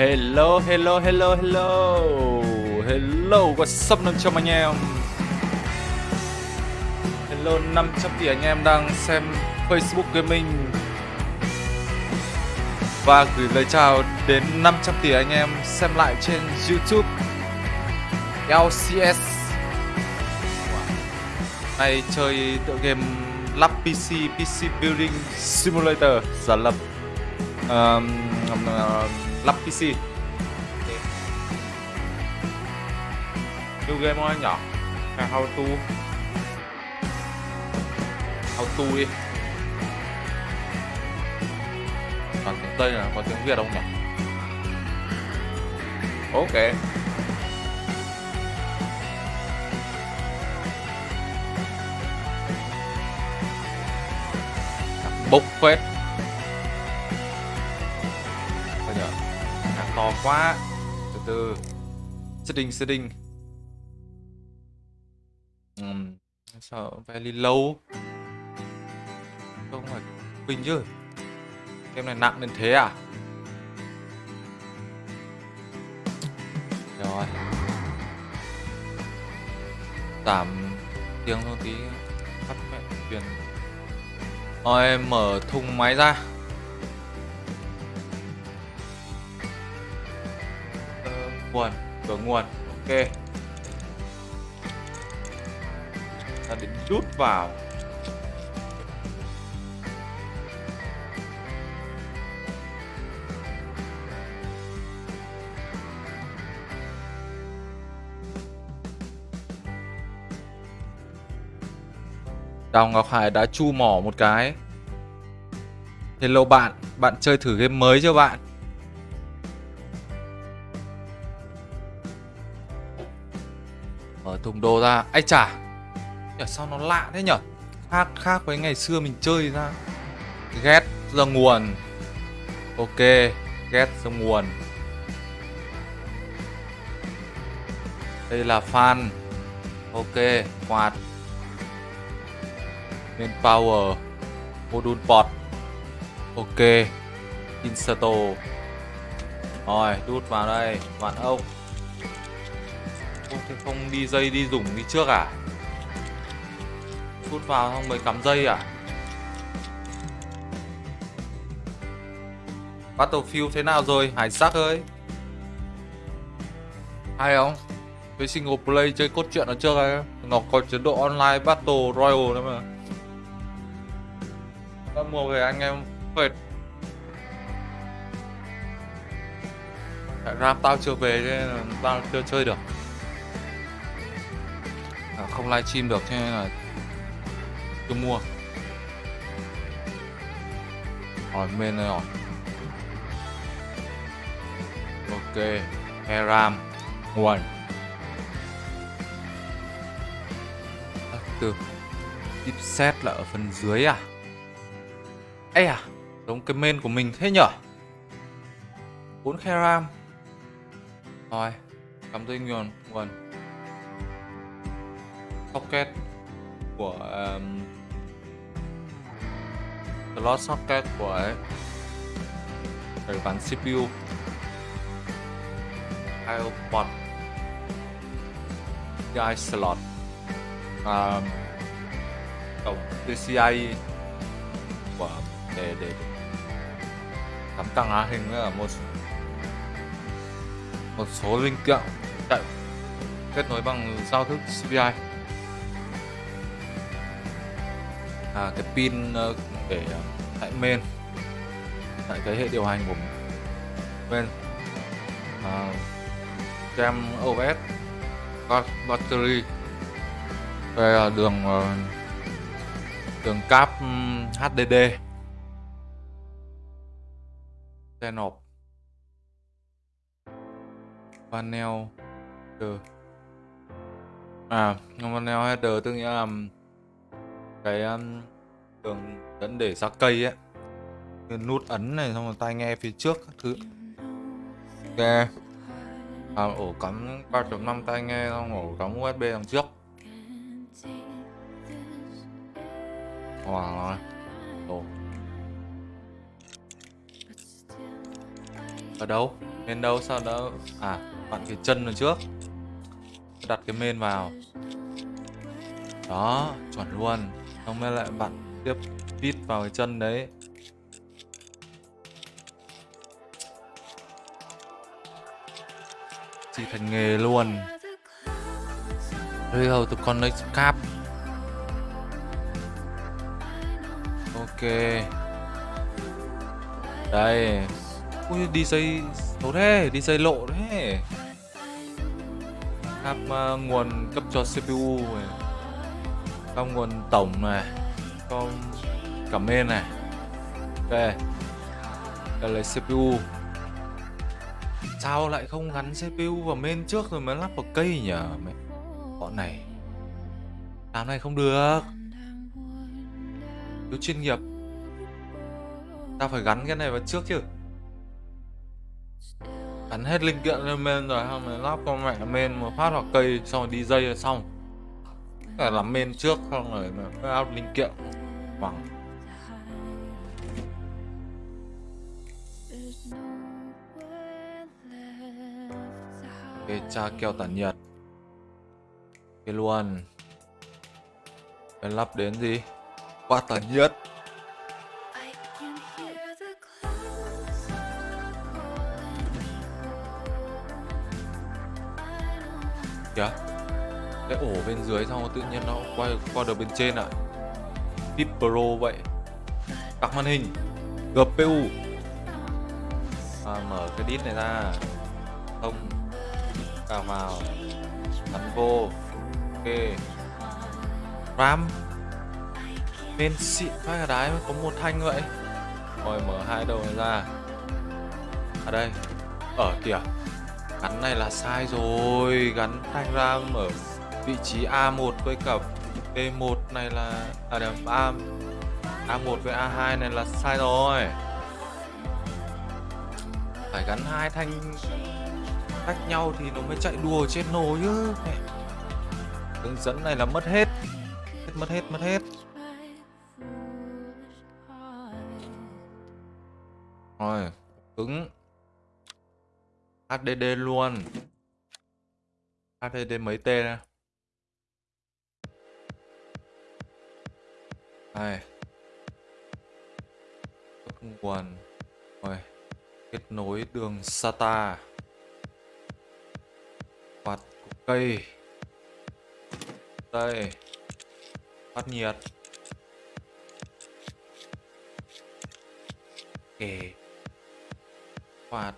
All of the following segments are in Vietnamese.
Hello, hello, hello, hello. Hello, what's up 500 anh em? Hello 500 tỷ anh em đang xem Facebook Gaming Và gửi lời chào đến 500 tỷ anh em xem lại trên YouTube. LCS Này chơi tựa game lắp PC, PC Building Simulator giả lập. Um, um, um, lắp PC New game không anh nhỏ. Hay how to. How to đi. Còn tiếng Tây là có tiếng Việt không nhỉ? Ok. Bốc phết. Quá. Từ từ. Setting setting um, Sợ very low Không phải Bình chứ. Game này nặng đến thế à? Rồi. Giảm tiếng hơn tí. Tắt mẹ truyền Rồi em mở thùng máy ra. Nguồn Cửa nguồn Ok. Ta đến rút vào. Đào Ngọc Hải đã chu mỏ một cái. Hello bạn, bạn chơi thử game mới chưa bạn? Thùng đồ ra, ai chả nhở sao nó lạ thế nhở? Khác khác với ngày xưa mình chơi ra. Ghét ra nguồn. Ok, ghét ra nguồn. Đây là fan. Ok, quạt. Main power. Module port. Ok Install. Rồi đút vào đây Vạn ốc thế không đi dây đi dùng đi trước à? Đút vào xong mới cắm dây à? Battlefield thế nào rồi? Hải sắc ơi. Hay không? Với single play chơi cốt truyện ở trước ấy Nó có chế độ online battle royale nữa mà. Ta mua về anh em phệt ram tao chưa về nên là tao chưa chơi được không livestream được thế nên là chưa mua. Hỏi men này rồi ok heram. Nguồn à, từ chipset là ở phần dưới à? Ê à, giống cái main của mình thế nhở? 4 khe ram Rồi, cắm dây nguồn nguồn Socket của um, Slot socket của ấy. Để CPU IO port PCI slot. Um, Cổng PCI của để để cắm camera hình là một một số linh kiện chạy kết nối bằng giao thức CPI à, cái pin ờ, để ờ, tại main tại cái hệ điều hành của main à, cam OS battery. Đây là đường ờ, đường cáp HDD xe nộp. Panel header à panel header tức nghĩa là cái um, đường dẫn để ra cây ấy cái nút ấn này xong rồi tai nghe phía trước các thứ. Ok à, ổ cắm 3.5 tai nghe xong ổ cắm USB đằng trước. Wow. Ồ Ở đâu? Bên đâu? Sao đó, À bạn cái chân ở trước. Đặt cái men vào. Đó chuẩn luôn. Xong mới lại bạn tiếp vít vào cái chân đấy. Chỉ thành nghề luôn. Đây to connect cap Ok. Đây. Ui đi dây xấu thế, đi dây lộ thế. Cap uh, ờ, nguồn cấp cho CPU này Xong nguồn tổng này con cảm ơn này Ok Đây là CPU Sao lại không gắn CPU vào main trước rồi mới lắp vào cây nhỉ? Mẹ, Bọn này, Làm này không được. Thiếu chuyên nghiệp Ta phải gắn cái này vào trước chứ. Gắn hết linh kiện lên main rồi, xong mới lắp con mẹ main một phát vào cây, xong rồi đi dây là xong là làm men trước, xong rồi mới áp linh kiện Khoảng cái cha keo tản nhiệt. Cái luôn. Cái lắp đến gì? Quá tản nhiệt. Kìa cái ổ bên dưới xong tự nhiên nó quay qua được bên trên ạ. À. tip Pro vậy. Cặp màn hình. GPU à, mở cái đít này ra. Không. Cào vào. Gắn vô. Ok. Ram. Bên xịn phát cả đái có một thanh vậy. Rồi mở hai đầu này ra. Ở đây. Ở kìa. Gắn này là sai rồi. Gắn thanh ram ở vị trí A1 với cả B1 này là à điểm A A1 với A2 này là sai rồi. Phải gắn hai thanh cách nhau thì nó mới chạy đùa trên nồi chứ. Hướng dẫn này là mất hết. Hết, mất hết mất hết. Rồi cứng HDD luôn. HDD mấy T nè này nguồn rồi kết nối đường SATA. Quạt cây. Đây. Phát nhiệt. Kề. Quạt.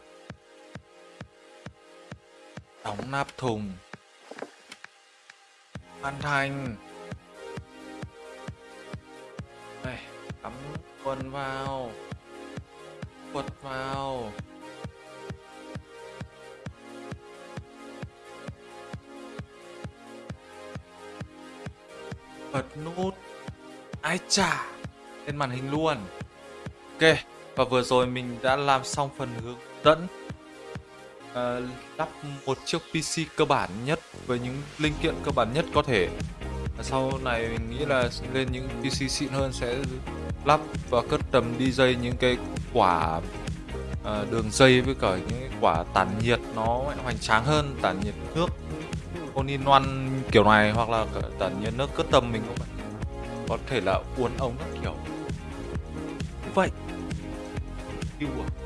Đóng nắp thùng. Hoàn thành đây cắm quần vào. Quật vào. Bật nút. Ai chả, lên màn hình luôn. Ok và vừa rồi mình đã làm xong phần hướng dẫn uh, lắp một chiếc PC cơ bản nhất với những linh kiện cơ bản nhất có thể sau này mình nghĩ là lên những PC xịn hơn sẽ lắp và cất tầm đi dây những cái quả uh, đường dây với cả những quả tản nhiệt nó hoành tráng hơn tản nhiệt nước all in one kiểu này hoặc là tản nhiệt nước cất tầm mình cũng có thể là uốn ống các kiểu. Như vậy. Yêu à